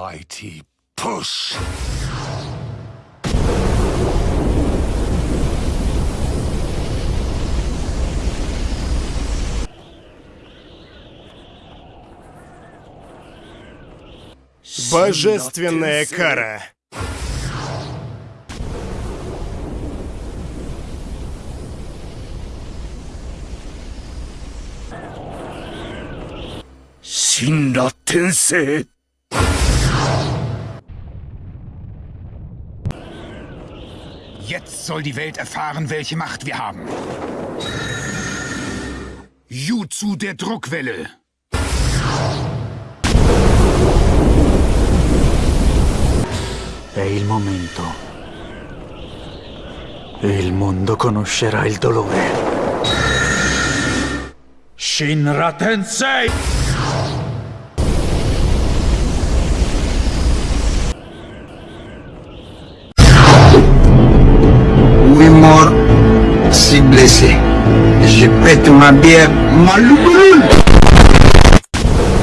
mighty push! Божественная кара. Синда Тенсей. Jetzt soll die Welt erfahren, welche Macht wir haben. Jutsu der Druckwelle. È il momento. Il mondo conoscerà il dolore. Shinra Tensei! si blessé. Je pète ma bière, ma